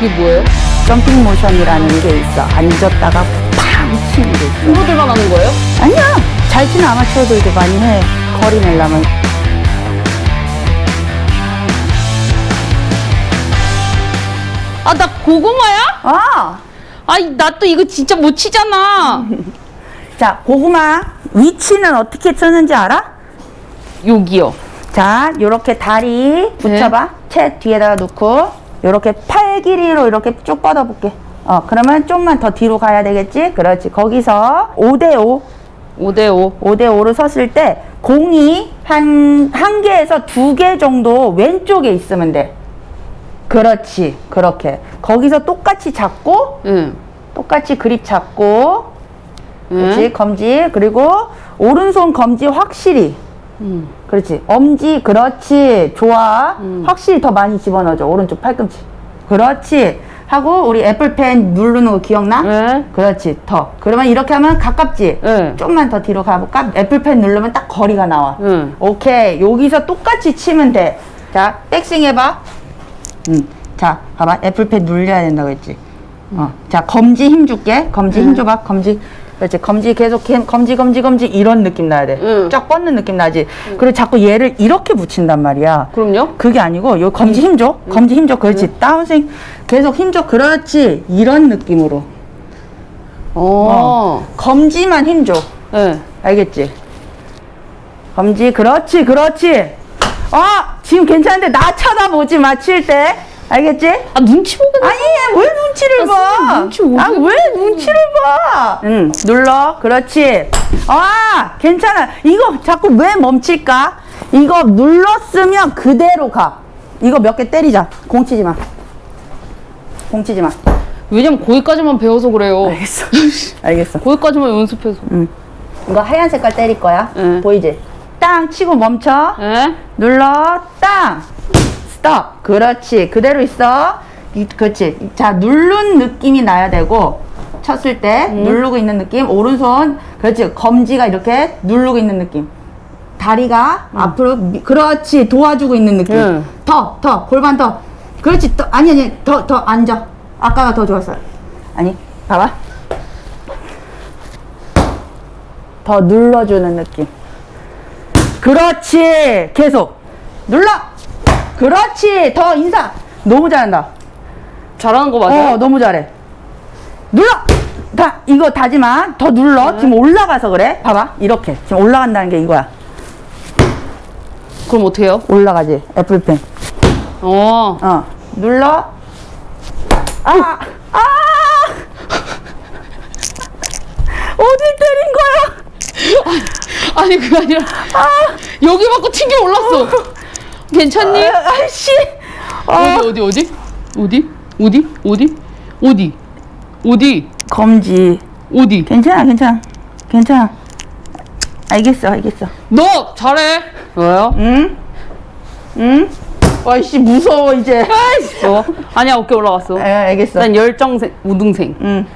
이게 뭐예요? 점핑 모션이라는 게 있어. 앉았다가 팡 치는 게 있어. 친구들만 하는 거예요? 아니야. 잘 치는 아마추어들도 많이 해. 거리 내려면. 아, 나 고구마야? 아! 아이, 나또 이거 진짜 못 치잖아. 자, 고구마 위치는 어떻게 쓰는지 알아? 여기요. 자, 요렇게 다리 붙여봐. 채 뒤에다가 놓고, 요렇게 팔 길이로 이렇게 쭉 뻗어볼게. 어, 그러면 좀만 더 뒤로 가야 되겠지? 그렇지. 거기서 5대5, 5대5. 5대5로 섰을 때, 공이 한, 한 개에서 두 개 정도 왼쪽에 있으면 돼. 그렇지. 그렇게. 거기서 똑같이 잡고, 응. 똑같이 그립 잡고, 응. 그렇지. 검지. 그리고, 오른손 검지 확실히. 응. 그렇지. 엄지, 그렇지. 좋아. 확실히 더 많이 집어넣어줘. 오른쪽 팔꿈치. 그렇지. 하고, 우리 애플펜 누르는 거 기억나? 네. 그렇지. 더. 그러면 이렇게 하면 가깝지? 네. 좀만 더 뒤로 가볼까? 애플펜 누르면 딱 거리가 나와. 응. 오케이. 여기서 똑같이 치면 돼. 자, 백스윙 해봐. 응. 자, 봐봐. 애플펜 눌려야 된다고 했지. 어. 자, 검지 힘 줄게. 검지 힘 줘봐. 검지. 그렇지. 검지 계속 캠- 검지, 검지, 검지. 이런 느낌 나야 돼. 응. 쫙 뻗는 느낌 나지. 그리고 자꾸 얘를 이렇게 붙인단 말이야. 그럼요? 그게 아니고, 요 검지 힘 줘. 검지 힘 줘. 그렇지. 다운스윙. 계속 힘 줘. 그렇지. 이런 느낌으로. 어. 검지만 힘 줘. 네. 알겠지? 검지, 그렇지, 그렇지. 아, 지금 괜찮은데 나 쳐다보지 마, 칠 때. 알겠지? 아, 눈치 보겠네. 아니, 왜 눈치를 아, 봐? 눈치 어디 아, 왜 눈치를 봐? 응, 눌러. 그렇지. 아, 괜찮아. 이거 자꾸 왜 멈출까? 이거 눌렀으면 그대로 가. 이거 몇 개 때리자. 공 치지 마. 공 치지 마. 왜냐면 거기까지만 배워서 그래요. 알겠어. 알겠어. 거기까지만 연습해서. 이거 하얀 색깔 때릴 거야. 응. 보이지? 땅 치고 멈춰. 네. 눌러 땅 스톱 그렇지. 그대로 있어. 이- 그렇지. 자 누른 느낌이 나야 되고 쳤을 때 누르고 있는 느낌 오른손 그렇지. 검지가 이렇게 누르고 있는 느낌. 다리가 앞으로 미- 그렇지. 도와주고 있는 느낌. 응. 더 더. 골반 더. 그렇지. 더 아니 아니. 더 더. 앉아. 아까가 더 좋았어 아니 봐봐. 더 눌러주는 느낌. 그렇지. 계속. 눌러 그렇지. 더 인사. 너무 잘한다. 잘하는 거 맞아요? 어 너무 잘해. 눌러! 다 이거 다지마 더 눌러. 지금 올라가서 그래? 봐봐. 이렇게. 지금 올라간다는 게 이거야. 그럼 어떻게 해요? 올라가지. 애플펜. 어. 어. 눌러. 아 아! 어디 때린 거야? 아니, 그게 아니라. 여기 맞고 튕겨 올랐어. 괜찮니? 아, 아이씨 어디, 어디, 어디? 어디? 어디? 어디? 어디? 어디? 검지 어디? 괜찮아 괜찮아 괜찮아 알겠어 알겠어 너 잘해. 왜요? 응? 응? 와이씨 무서워 이제 어? 아니야 어깨 올라갔어. 에, 알겠어 난 열정생 우등생. 응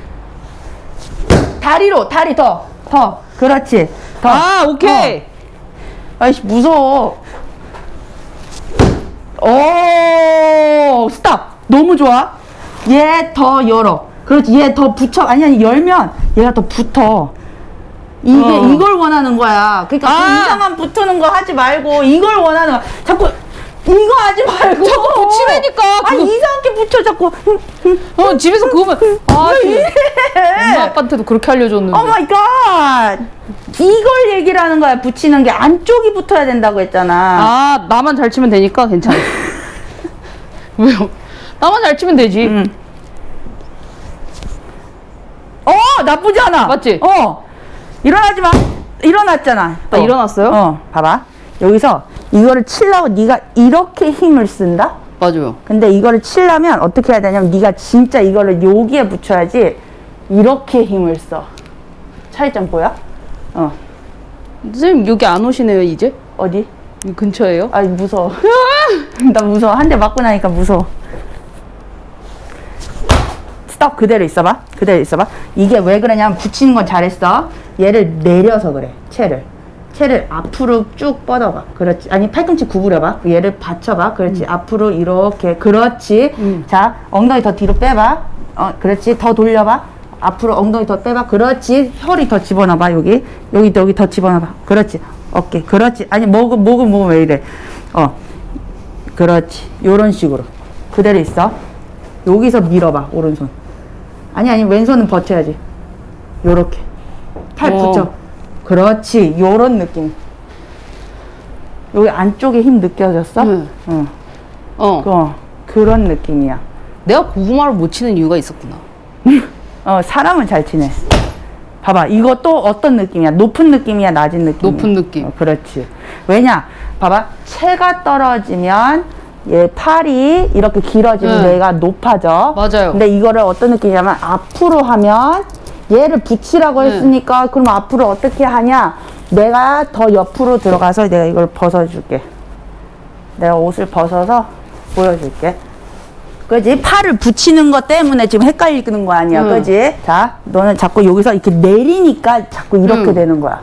다리로 다리 더 더 그렇지 더 아 오케이. 아이씨 무서워 오 스탑 너무 좋아. 얘 더 열어. 그렇지. 얘 더 붙여. 아니 아니 열면 얘가 더 붙어. 이게 어. 이걸 원하는 거야. 그러니까 그 아. 이상한 붙는 거 하지 말고 이걸 원하는 거야. 자꾸 이거 하지 말고. 자꾸 붙이라니까, 아니 그거. 이상하게 붙여 자꾸. 어 집에서 그거만 아 엄마 아빠한테도 그렇게 알려줬는데. oh my god 이걸 얘기를 하는 거야. 붙이는 게 안쪽이 붙어야 된다고 했잖아. 아 나만 잘 치면 되니까 괜찮아. 왜요? 나만 잘 치면 되지. 응. 어 나쁘지 않아 맞지? 어 일어나지 마 일어났잖아 아, 일어났어요? 어 봐봐 여기서 이거를 치려고 네가 이렇게 힘을 쓴다 맞아요. 근데 이거를 치려면 어떻게 해야 되냐면 네가 진짜 이거를 여기에 붙여야지 이렇게 힘을 써 차이점 보여? 어 선생님 여기 안 오시네요 이제? 어디? 이 근처에요? 아 무서워 나 무서워 한 대 맞고 나니까 무서워 스톱 그대로 있어봐 그대로 있어봐 이게 왜 그러냐면 붙이는 건 잘했어 얘를 내려서 그래 채를 채를 앞으로 쭉 뻗어봐. 그렇지. 아니 팔꿈치 구부려봐. 얘를 받쳐봐. 그렇지. 앞으로 이렇게. 그렇지. 음. 자 엉덩이 더 뒤로 빼봐. 어 그렇지. 더 돌려봐. 앞으로 엉덩이 더 빼봐. 그렇지. 혀리 더 집어넣어봐. 여기 여기 여기 더 집어넣어봐. 그렇지. 어깨. 그렇지. 아니 목은 목은 목은 왜 이래? 어. 그렇지. 요런 식으로. 그대로 있어. 여기서 밀어봐. 오른손. 아니 아니 왼손은 버텨야지. 요렇게. 팔 어. 붙여. 그렇지. 요런 느낌. 여기 안쪽에 힘 느껴졌어? 응. 응. 어. 어, 그런 느낌이야. 내가 고구마를 못 치는 이유가 있었구나. 어, 사람은 잘 치네. 봐봐, 또 어떤 느낌이야? 높은 느낌이야, 낮은 느낌이야? 높은 느낌. 어, 그렇지. 왜냐? 봐봐, 채가 떨어지면 얘 팔이 이렇게 길어지면 응. 얘가 높아져. 맞아요. 근데 이거를 어떤 느낌이냐면 앞으로 하면 얘를 붙이라고 응. 했으니까 그럼 앞으로 어떻게 하냐? 내가 더 옆으로 들어가서 내가 이걸 벗어줄게. 내가 옷을 벗어서 보여줄게. 그지? 팔을 붙이는 것 때문에 지금 헷갈리는 거 아니야. 응. 그지? 자, 너는 자꾸 여기서 이렇게 내리니까 자꾸 이렇게 응. 되는 거야.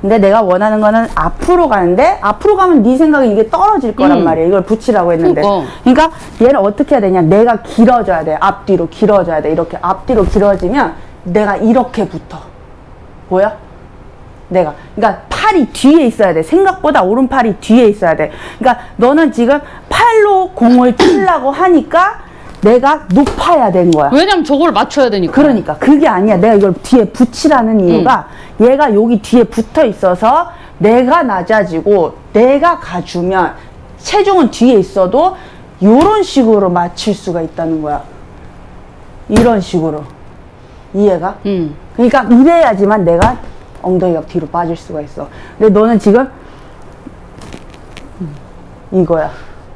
근데 내가 원하는 거는 앞으로 가는데 앞으로 가면 네 생각에 이게 떨어질 거란 응. 말이야. 이걸 붙이라고 했는데. 그러니까. 그러니까 얘를 어떻게 해야 되냐? 내가 길어져야 돼. 앞뒤로 길어져야 돼. 이렇게 앞뒤로 길어지면 내가 이렇게 붙어. 보여? 내가. 그러니까 팔이 뒤에 있어야 돼. 생각보다 오른팔이 뒤에 있어야 돼. 그러니까 너는 지금 팔로 공을 치려고 하니까 내가 높아야 되는 거야. 왜냐면 저걸 맞춰야 되니까. 그러니까 그게 아니야. 내가 이걸 뒤에 붙이라는 이유가 얘가 여기 뒤에 붙어 있어서 내가 낮아지고 내가 가주면 체중은 뒤에 있어도 이런 식으로 맞출 수가 있다는 거야. 이런 식으로 이해가? 응. 그러니까 이래야지만 내가 엉덩이가 뒤로 빠질 수가 있어. 근데 너는 지금 이거야.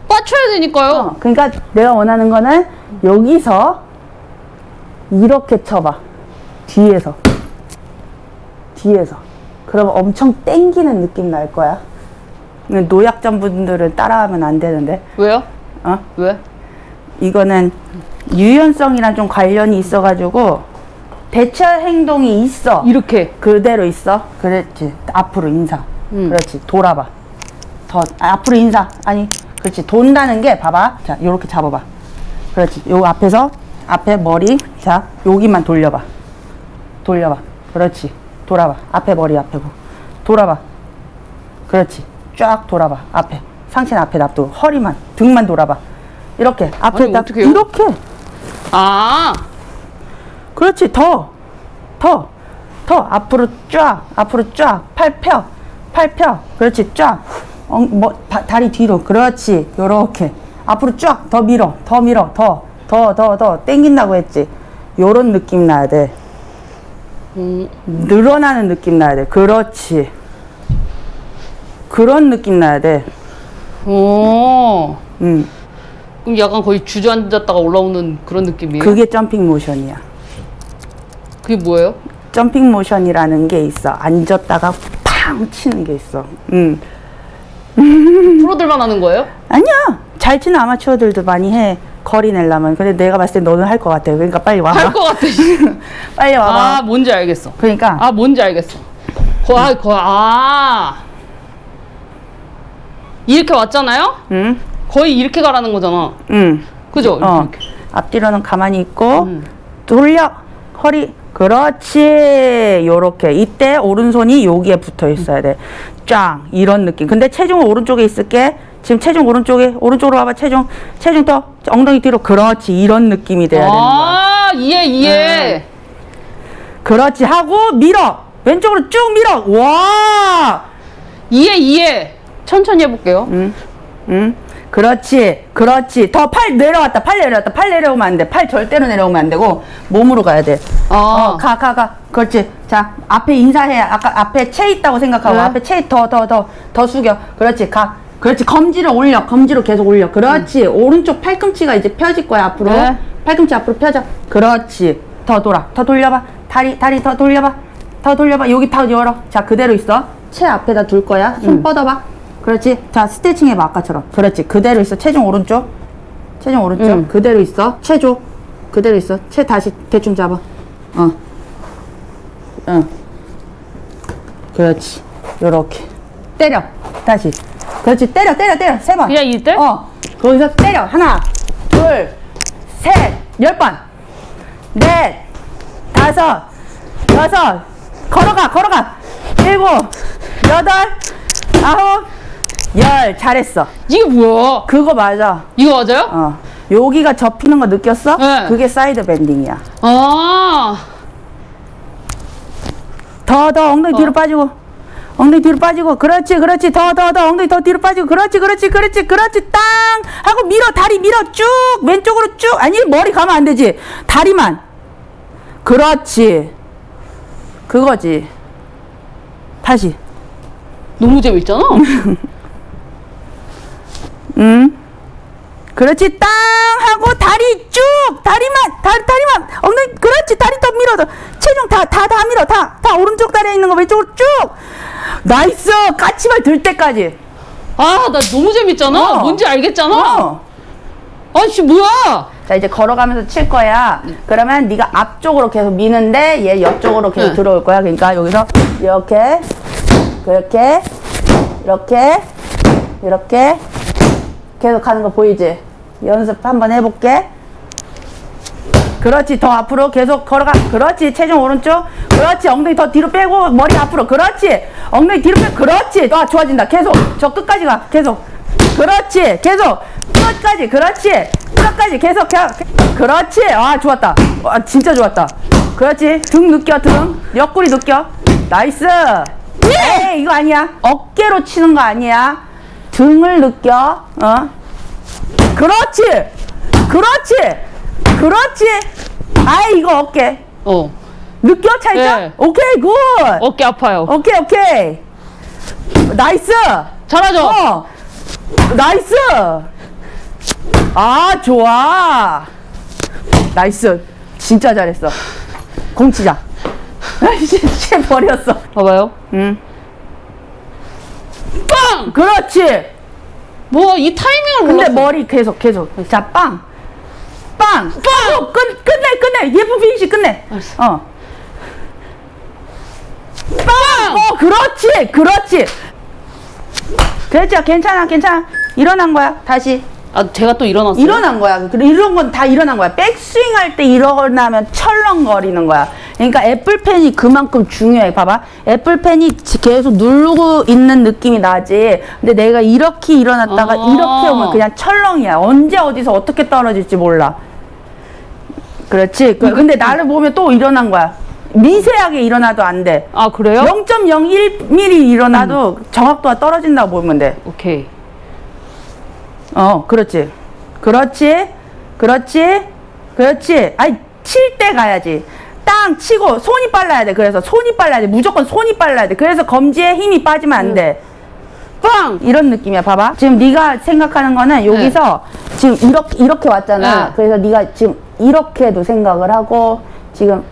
맞춰야 되니까요. 어, 그러니까 내가 원하는 거는 여기서 이렇게 쳐봐. 뒤에서. 뒤에서. 그러면 엄청 땡기는 느낌 날 거야. 근데 노약자 분들은 따라하면 안 되는데. 왜요? 어? 왜? 이거는 유연성이랑 좀 관련이 있어가지고 대처 행동이 있어. 이렇게. 그대로 있어. 그렇지. 앞으로 인사. 음. 그렇지. 돌아봐. 더 아, 앞으로 인사. 아니, 그렇지. 돈다는 게 봐봐. 자, 요렇게 잡아봐. 그렇지. 요 앞에서 앞에 머리. 자, 여기만 돌려봐. 돌려봐. 그렇지. 돌아봐. 앞에 머리 앞에고. 돌아봐. 그렇지. 쫙 돌아봐. 앞에. 상체는 앞에 놔두고 허리만, 등만 돌아봐. 이렇게 앞에 아니, 딱 어떡해요? 이렇게. 아. 그렇지 더 더 더 앞으로 쫙 앞으로 쫙 팔 펴 팔 펴 그렇지 쫙 어, 뭐, 다, 다리 뒤로. 그렇지. 요렇게. 앞으로 쫙 더 밀어. 더 밀어. 더. 더 더 더. 땡긴다고 했지. 요런 느낌 나야 돼. 음. 늘어나는 느낌 나야 돼. 그렇지. 그런 느낌 나야 돼. 오. 음, 그럼 약간 거의 주저앉았다가 올라오는 그런 느낌이에요? 그게 점핑 모션이야. 그게 뭐예요? 점핑 모션이라는 게 있어. 앉았다가 팡 치는 게 있어. 음. 프로들만 하는 거예요? 아니야. 잘 치는 아마추어들도 많이 해. 거리 내려면. 근데 내가 봤을 때 너는 할 것 같아. 그러니까 빨리 와봐. 할 것 같아. 빨리 와봐. 아, 뭔지 알겠어. 그러니까 아, 뭔지 알겠어. 거, 아, 거, 아. 이렇게 왔잖아요? 응, 거의 이렇게 가라는 거잖아. 응. 그죠? 어. 앞뒤로는 가만히 있고 음. 돌려 허리. 그렇지. 요렇게. 이때 오른손이 여기에 붙어 있어야 돼. 쫙 이런 느낌. 근데 체중은 오른쪽에 있을게. 지금 체중 오른쪽에 오른쪽으로 와봐. 체중 체중 더 엉덩이 뒤로. 그렇지. 이런 느낌이 돼야 되는 거야. 아, 이해, 이해. 그렇지 하고 밀어. 왼쪽으로 쭉 밀어. 와. 이해, 이해. 천천히 해볼게요. 응, 응. 그렇지, 그렇지. 더 팔 내려왔다, 팔 내려왔다, 팔 내려오면 안 돼. 팔 절대로 내려오면 안 되고 몸으로 가야 돼. 아. 어, 가, 가, 가. 그렇지. 자, 앞에 인사해. 아까 앞에 채 있다고 생각하고 네. 앞에 채 더, 더, 더, 더 숙여. 그렇지, 가. 그렇지, 검지를 올려. 검지로 계속 올려. 그렇지. 오른쪽 팔꿈치가 이제 펴질 거야 앞으로. 네. 팔꿈치 앞으로 펴져. 그렇지. 더 돌아. 더 돌려봐. 다리, 다리 더 돌려봐. 더 돌려봐. 여기 다 열어. 자, 그대로 있어. 채 앞에다 둘 거야. 손 음. 뻗어봐. 그렇지. 자, 스트레칭 해봐. 아까처럼. 그렇지. 그대로 있어. 체중 오른쪽. 체중 오른쪽. 음. 그대로 있어. 채 줘. 그대로 있어. 채 다시 대충 잡아. 어. 응. 그렇지. 요렇게 때려 다시 그렇지 때려 때려 때려 세번 그냥 이때? 어 거기서 때려 하나 둘셋열 번 넷 다섯 여섯 걸어가 걸어가 일곱 여덟 아홉 열 잘했어. 이게 뭐야? 그거 맞아. 이거 맞아요? 어. 여기가 접히는 거 느꼈어? 네. 그게 side bending이야. 아, 더더 엉덩이 어. 뒤로 빠지고. 엉덩이 뒤로 빠지고. 그렇지 그렇지. 더더 더 엉덩이 더 뒤로 빠지고. 그렇지 그렇지 그렇지 그렇지. 땅! 하고 밀어 다리 밀어. 쭉! 왼쪽으로 쭉! 아니 머리 가면 안 되지. 다리만. 그렇지. 그거지. 다시. 너무 재밌잖아. 응 그렇지 땅 하고 다리 쭉 다리만 다리 다리만 엉덩이 그렇지 다리 더 밀어 더 체중 다 다 다 밀어 다 다 오른쪽 다리에 있는 거 왼쪽으로 쭉 nice 까치발 들 때까지 아, 나 너무 재밌잖아. 어. 뭔지 알겠잖아. 어. 아씨, 뭐야? 자 이제 걸어가면서 칠 거야. 그러면 네가 앞쪽으로 계속 미는데 얘 옆쪽으로 계속 응. 들어올 거야. 그러니까 여기서 이렇게 그렇게 이렇게 이렇게 계속 가는 거 보이지? 연습 한번 해볼게. 그렇지 더 앞으로 계속 걸어가. 그렇지 체중 오른쪽. 그렇지 엉덩이 더 뒤로 빼고 머리 앞으로. 그렇지 엉덩이 뒤로 빼. 그렇지. 아 좋아진다. 계속. 저 끝까지 가. 계속. 그렇지 계속. 끝까지. 그렇지. 끝까지. 계속 가. 그렇지. 아 좋았다. 아 진짜 좋았다. 그렇지. 등 느껴 등. 옆구리 느껴. nice. 에이 이거 아니야. 어깨로 치는 거 아니야 등을 느껴 어? 그렇지! 그렇지! 그렇지! 아이 이거 어깨. 어, 느껴 차이점? 네. 오케이 good! 어깨 아파요. 오케이 오케이. nice! 잘하죠? 어. nice! 아 좋아. nice. 진짜 잘했어. 공 치자. 아이씨 채 버렸어. 봐봐요. 응 빵! 그렇지 뭐, 이 타이밍을 근데 몰랐어. 머리 계속 계속 자 빵 빵 빵! 빵! 끝, 끝내 끝내 예쁜 피니시 끝내 알았어. 어 빵! 어 그렇지 그렇지 그렇지 괜찮아 괜찮아 일어난 거야 다시 아, 제가 또 일어났어요. 일어난 거야. 이런 건 다 일어난 거야. 백스윙 할 때 일어나면 철렁거리는 거야. 그러니까 애플펜이 그만큼 중요해. 봐봐. 애플펜이 지- 계속 누르고 있는 느낌이 나지. 근데 내가 이렇게 일어났다가 아. 이렇게 오면 그냥 철렁이야. 언제 어디서 어떻게 떨어질지 몰라. 그렇지. 그- 근데 나를 보면 또 일어난 거야. 미세하게 일어나도 안 돼. 아, 그래요? 0.01mm 일어나도 정확도가 떨어진다고 보면 돼. 오케이. 어, 그렇지. 그렇지. 그렇지. 그렇지. 아이, 칠때 가야지. 땅 치고 손이 빨라야 돼. 그래서 손이 빨라야 돼. 무조건 손이 빨라야 돼. 그래서 검지에 힘이 빠지면 안 돼. 빵! 이런 느낌이야. 봐봐. 지금 네가 생각하는 거는 여기서 지금 이렇게 이렇게 왔잖아. 네. 그래서 네가 지금 이렇게도 생각을 하고 지금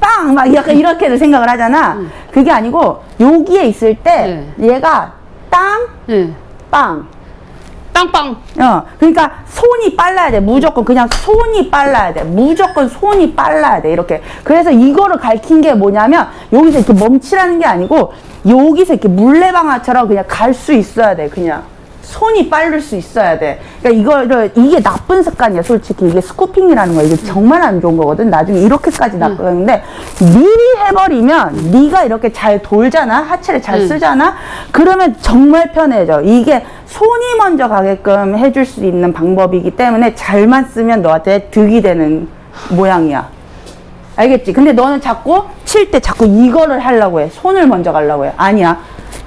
빵! 막 약간 이렇게도 생각을 하잖아. 그게 아니고 여기에 있을 때 얘가 땅, 네. 빵. 빵빵. 어, 그러니까 손이 빨라야 돼. 무조건 그냥 손이 빨라야 돼. 무조건 손이 빨라야 돼. 이렇게. 그래서 이거를 가르친 게 뭐냐면 여기서 이렇게 멈추라는 게 아니고 여기서 이렇게 물레방아처럼 그냥 갈 수 있어야 돼. 그냥. 손이 빠를 수 있어야 돼. 그러니까 이거를 이게 나쁜 습관이야. 솔직히 이게 스코핑이라는 거야. 이게 정말 안 좋은 거거든. 나중에 이렇게까지 나쁘는데 미리 해버리면 네가 이렇게 잘 돌잖아. 하체를 잘 응. 쓰잖아. 그러면 정말 편해져. 이게 손이 먼저 가게끔 해줄 수 있는 방법이기 때문에 잘만 쓰면 너한테 득이 되는 모양이야. 알겠지? 근데 너는 자꾸 칠 때 자꾸 이거를 하려고 해. 손을 먼저 가려고 해. 아니야.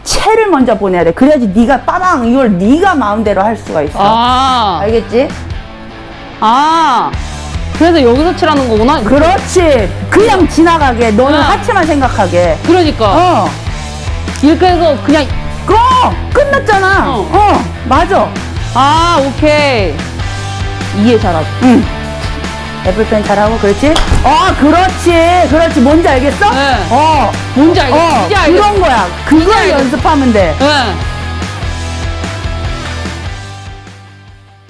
채를 먼저 보내야 돼. 그래야지 네가 빠방 이걸 네가 마음대로 할 수가 있어. 아, 알겠지? 아. 그래서 여기서 칠하는 거구나. 그렇지. 그냥 지나가게. 너는 응. 하체만 생각하게. 그러니까. 어. 이렇게 해서 그냥, 그럼 끝났잖아. 어. 어. 맞아. 아, 오케이. 이해 잘하고. 응. 애플펜 잘하고 그렇지? 어, 그렇지. 그렇지. 뭔지 알겠어? 네. 어. 뭔지 알겠어. 어, 이제 알겠어. 그런 거야. 그걸 알겠어. 연습하면 돼. 네.